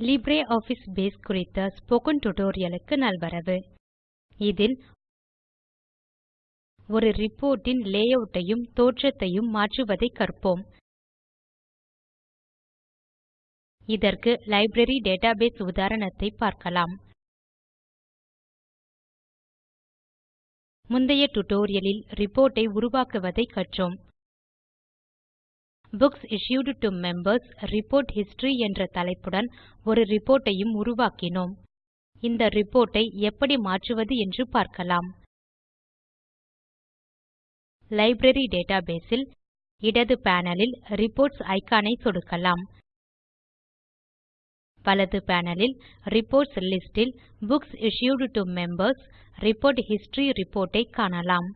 LibreOffice base குறித்த spoken tutorialக்கு நல்வரவு. இதில் ஒரு ரிப்போர்ட்டின் லேஅவுட்டையும் தோற்றத்தையும் மாற்றுவதை கற்போம். இதற்கு லைப்ரரி டேட்டாபேஸ் உதாரணத்தை பார்க்கலாம். முந்தைய tutorialலில் ரிப்போர்ட்டை உருவாக்குவதை கற்றோம். Books Issued to Members report History என்ற தலைப்புடன் ஒரு ரிப்போர்ட்டையும் உருவாக்கினோம். இந்த ரிப்போர்ட்டை எப்படி மாற்றுவது என்று பார்க்கலாம். லைப்ரரி databaseல் இடது பேனலில் ரிப்போர்ட்ஸ் ஐகானை சொடுக்கலாம். வலது பேனலில் ரிப்போர்ட்ஸ் லிஸ்ட் ல் books issued to Members report history report ஐ காணலாம்.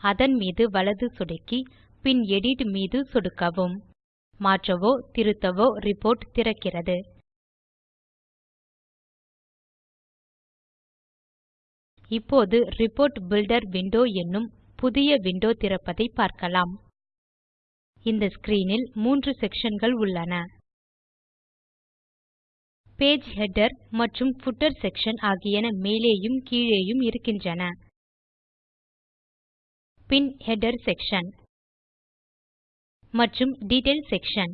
அதன் மீது வலது சொடுக்கி பின் எடிட் மீது சொடுக்கவும். மாற்றவோ திருத்தவோ ரிப்போர்ட் திறக்கிறது. இப்போது ரிப்போர்ட் பில்டர் விண்டோ என்னும் புதிய விண்டோ திறப்பதை பார்க்கலாம். இந்த ஸ்கிரீனில் மூன்று செக்ஷன்கள் உள்ளன. பேஜ் ஹெடர் மற்றும் ஃபுட்டர் செக்ஷன் ஆகியன மேலேயும் கீழேயும் இருக்கின்றன. பின் ஹெடர் செக்ஷன் மற்றும் Detail செக்ஷன்.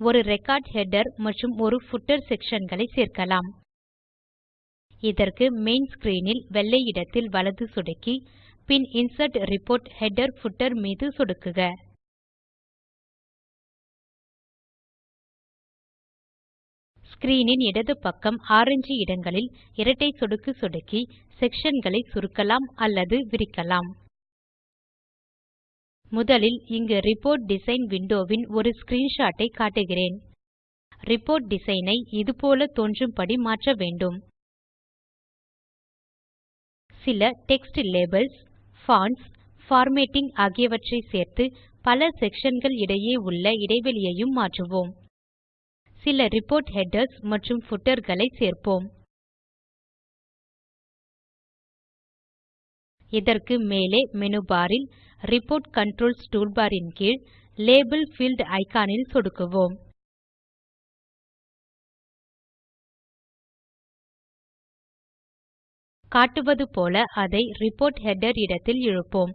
ஒரு ரெக்கார்ட் ஹெடர் மற்றும் ஒரு footer sectionகளை சேர்க்கலாம். இதற்கு மெயின் ஸ்க்ரீன் வெள்ளை இடத்தில் வலது சொடுக்கி பின் இன்சர்ட் ரிப்போர்ட் ஹெடர் footer மீது சொடுக்குக. ஸ்க்ரீனின் இடது பக்கம் ஆரஞ்சு இடங்களில் இரட்டை சொடுக்கு சொடுக்கி செக்ஷன்களை சுருக்கலாம் அல்லது விரிக்கலாம். முதலில் இங்கு ரிப்போர்ட் டிசைன் விண்டோவின் ஒரு ஸ்கிரீன்ஷாட் ஐ காட்டுகிறேன். ரிப்போர்ட் டிசைன் ஐ இதுபோல தோன்றும்படி மாற்ற வேண்டும். சில டெக்ஸ்ட் லேபல்ஸ் பான்ட்ஸ் பார்மேட்டிங் ஆகியவற்றை சேர்த்து பல செக்ஷன்கள் இடையே உள்ள இடைவெளியையும் மாற்றுவோம். சில ரிப்போர்ட் ஹெடர்ஸ் மற்றும் footerகளை சேர்ப்போம். இதற்கு மேலே மெனு பார் ல் ரிப்போர்ட் கன்ட்ரோல்ஸ் டூல்பார் ன் கீழ் லேபல் ஃபீல்ட் இக்கான் சொடுக்குவோம். காட்டுவது போல அதை ரிப்போர்ட் ஹெடர் இடத்தில் இழுப்போம்.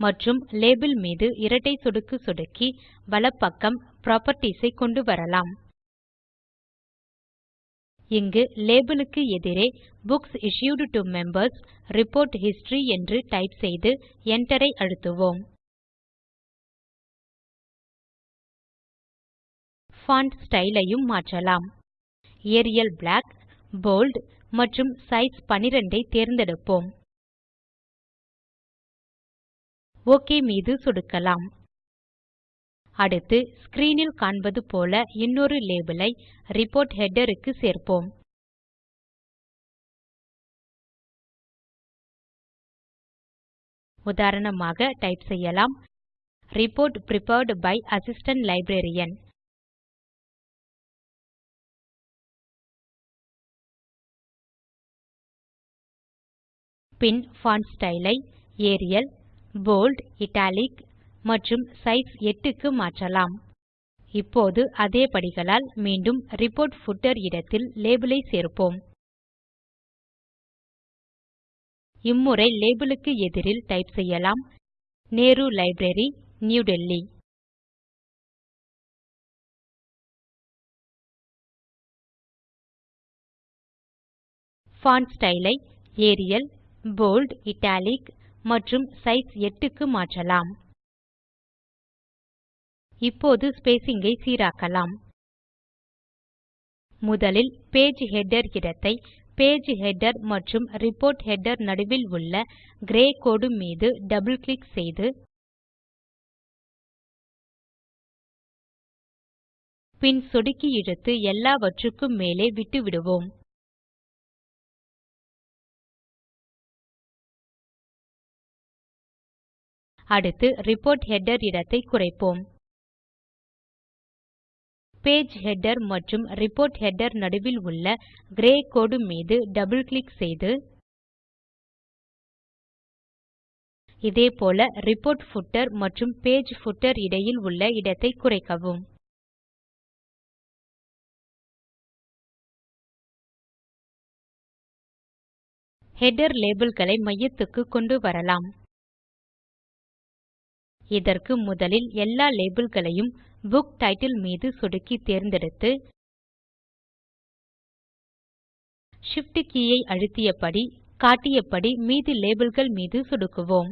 மற்றும் லேபல் மீது இரட்டை சொடுக்கு சொடுக்கி வலப்பக்கம் புராப்பர்ட்டீஸ் ஐ கொண்டு வரலாம். இங்கு லேபல் க்கு எதிரே books issued to Members report history என்று டைப் செய்து Enter ஐ அழுத்துவோம். பான்ட் ஸ்டைல் ஐயும் மாற்றலாம். ஏரியல் பிளாக் போல்ட் மற்றும் சைஸ் 12 ஐ தேர்ந்தெடுப்போம். ஒக் மீது சொடுக்கலாம். அடுத்து ஸ்க்ரீனில் காண்பது போல இன்னொரு லேபிளை ஐ ரிப்போர்ட் ஹெடர் க்கு சேர்ப்போம். உதாரணமாக டைப் செய்யலாம். Report prepared by assistant Librarian. பின் font style ஐ ஏரியல் போல்ட் இட்டாலிக் மற்றும் சைஸ் 8 க்கு மாற்றலாம். இப்போது அதே படிகளால் மீண்டும் ரிப்போர்ட் footer இடத்தில் லேபல் ஐ சேர்ப்போம். இம்முறை லேபல் க்கு எதிரில் டைப் செய்யலாம். Nehru library New Delhi font style ஐ ஏரியல் போல்ட் இட்டாலிக் மற்றும் சைஸ் 8 க்கு மாற்றலாம். இப்போது ஸ்பேசிங் ஐ சீராக்கலாம். முதலில் பேஜ் ஹெடர் இடத்தை பேஜ் ஹெடர் மற்றும் ரிப்போர்ட் ஹெடர் நடுவில் உள்ள கிரே கோடு மீது டபிள் கிளிக் செய்து பின் சொடுக்கி இழுத்து எல்லாவற்றுக்கும் மேலே விட்டுவிடுவோம். அடுத்து ரிப்போர்ட் ஹெடர் இடத்தை குறைப்போம். பேஜ் ஹெடர் மற்றும் ரிப்போர்ட் ஹெடர் நடுவில் உள்ள கிரே கோடு மீது டபுள் கிளிக் செய்து இதேபோல ரிப்போர்ட் பூட்டர் மற்றும் பேஜ் பூட்டர் இடையில் உள்ள இடத்தை குறைக்கவும். ஹெடர் labelகளை மையத்துக்கு கொண்டு வரலாம். இதற்கு முதலில் எல்லா labelகளையும் புக் டைட்டில் மீது சொடுக்கி தேர்ந்தெடுத்து Shift கீயை ஐ அழுத்தியபடி காட்டியபடி மீதி லேபிள்கள் மீது சொடுக்குவோம்.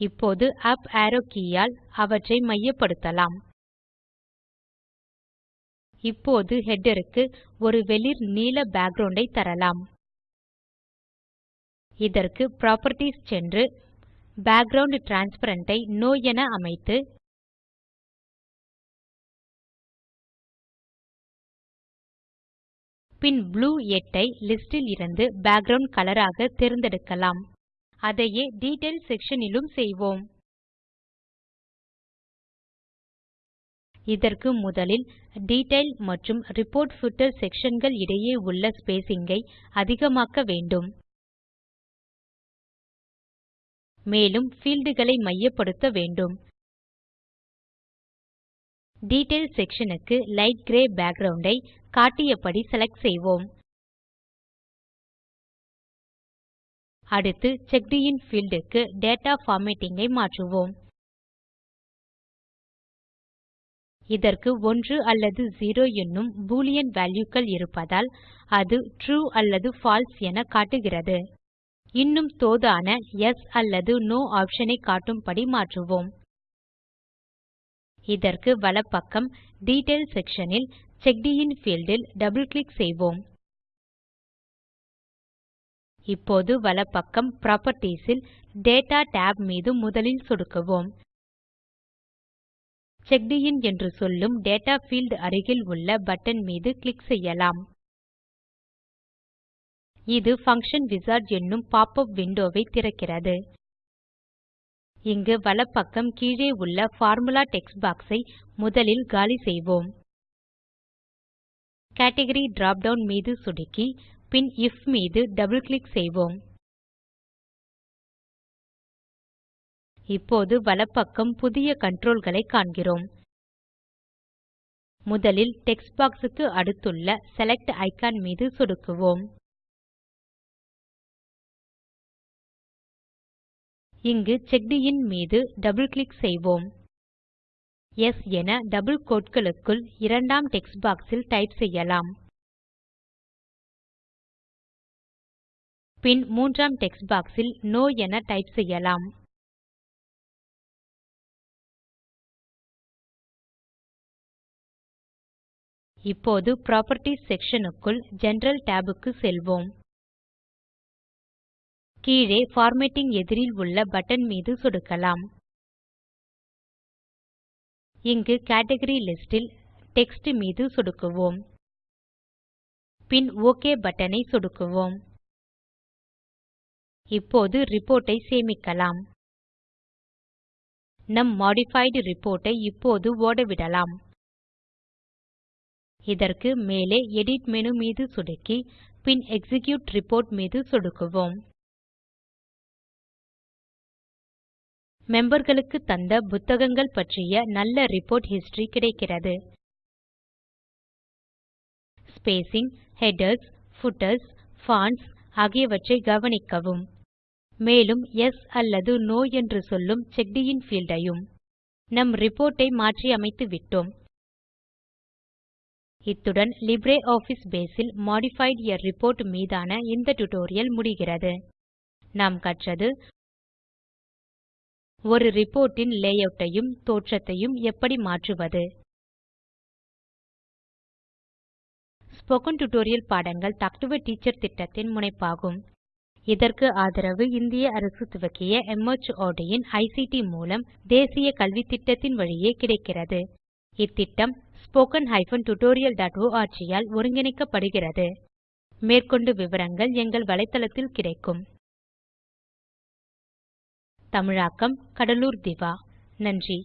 இப்போது அப் arrow கீயால் அவற்றை மையப்படுத்தலாம். இப்போது ஹெட்டருக்கு க்கு ஒரு வெளிர் நீல பேக்கிரவுண்ட் ஐ தரலாம். இதற்கு புராப்பர்ட்டீஸ் சென்று பேக்கிரவுண்ட் டிரான்ஸ்பரன்ட் ஐ நோ என அமைத்து பின் ப்ளூ 8 ஐ லிஸ்ட் இலிருந்து பேக்கிரவுண்ட் கலர் ஆக தேர்ந்தெடுக்கலாம். அதையே டீட்டெயில் செக்ஷன் னிலும் செய்வோம். இதற்கு முதலில் டீட்டெயில் மற்றும் ரிப்போர்ட் பூட்டர் sectionகள் இடையே உள்ள ஸ்பேசிங் ஐ அதிகமாக்க வேண்டும். மேலும் fieldகளை மையப்படுத்த வேண்டும். டீட்டெயில் செக்ஷன் க்கு லைட் கிரே பேக்கிரவுண்ட் ஐ காட்டியபடி செலக்ட் செய்வோம். அடுத்து செக்ட் இன் பீல்ட் க்கு டேட்டா பார்மேட்டிங் ஐ மாற்றுவோம். இதற்கு 1 அல்லது 0 என்னும் பூலியன் valueகள் இருப்பதால் அது ட்ரூ அல்லது பால்சே என காட்டுகிறது. இன்னும் தோதான எஸ் அல்லது நோ ஆப்ஷனை காட்டும்படி மாற்றுவோம். இதற்கு வலப்பக்கம் டீட்டெயில் செக்ஷன் ல் checked in field double click செய்வோம். இப்போது வலப்பக்கம் புராப்பர்ட்டீஸ் ல் டேட்டா tab மீது முதலில் சொடுக்குவோம். செக்ட் இன் என்று சொல்லும் டேட்டா பீல்ட் அருகில் உள்ள பட்டன் மீது கிளிக் செய்யலாம். இது Function Wizard என்னும் பாப் அப் விண்டோவை திறக்கிறது. இங்கு வலப்பக்கம் கீழே உள்ள பார்முலா டெக்ஸ்ட் பாக்ஸ் ஐ முதலில் காலி செய்வோம். கேட்கரி drop down மீது சொடுக்கி பின் ஐஎஃப் மீது டபுள் கிளிக் செய்வோம். இப்போது வலப்பக்கம் புதிய controlகளை காண்கிறோம். முதலில் டெக்ஸ்ட் பாக்ஸ் க்கு அடுத்துள்ள செலக்ட் ஐகான் மீது சொடுக்குவோம். இங்கு செக்ட் இன் மீது டபுள் கிளிக் செய்வோம். எஸ் என டபுள் கோட்களுக்குள் இரண்டாம் டெக்ஸ்ட் பாக்ஸ் டைப் செய்யலாம். பின் மூன்றாம் டெக்ஸ்ட் பாக்ஸ் நோ என டைப் செய்யலாம். இப்போது புராப்பர்ட்டீஸ் செக்ஷன் க்குள் ஜெனரல் tab க்கு செல்வோம். கீழே formatting எதிரில் உள்ள பட்டன் மீது சொடுக்கலாம். இங்கு கேட்கரி லிஸ்டில் டெக்ஸ்ட் மீது சொடுக்குவோம். பின் OK பட்டனை சொடுக்குவோம். இப்போது ரிப்போர்ட்டை சேமிக்கலாம். நம் modified ரிப்போர்ட்டை இப்போது ஓடவிடலாம். இதற்கு மேலே எடிட் மேனு மீது சொடுக்கி பின் எக்ஸிக்யூட் ரிப்போர்ட் மீது சொடுக்குவோம். மெம்பர்களுக்கு தந்த புத்தகங்கள் பற்றிய நல்ல ரிப்போர்ட் ஹிஸ்டரி கிடைக்கிறது. ஸ்பேசிங் ஹெடர்ஸ் ஃபுட்டர்ஸ் பான்ட்ஸ் ஆகியவற்றை கவனிக்கவும். மேலும் எஸ் அல்லது நோ என்று சொல்லும் செக்டியின் ஃபீல்டையும் ஐயும் நம் ரிப்போர்ட்டை மாற்றி அமைத்து விட்டோம். இத்துடன் லிப்ரியாஃபிஸ் பேஸ் பேஸில் மாடிஃபைட் ஆ ரிப்போர்ட் மீதான இந்த டியூட்டோரியல் முடிகிறது. நாம் கற்றது ஒரு ரிப்போர்ட்டின் லேஅவுட்டையும் ஐயும் தோற்றத்தையும் எப்படி மாற்றுவது? ஸ்போக்கன் டியூட்டோரியல் பாடங்கள் டாக் டு எ டீச்சர் திட்டத்தின் முனைப்பாகும். இதற்கு ஆதரவு இந்திய அரசு துவக்கிய MHRD இன் ஐசிடி மூலம் தேசிய கல்வித்திட்டத்தின் வழியே கிடைக்கிறது. இத்திட்டம் spoken hyphen tutorial dot all ஒருங்கிணைக்கப்படுகிறது. மேற்கொண்டு விவரங்கள் எங்கள் வலைத்தளத்தில் கிடைக்கும். தமிழாக்கம் கடலூர் திவா. நன்றி.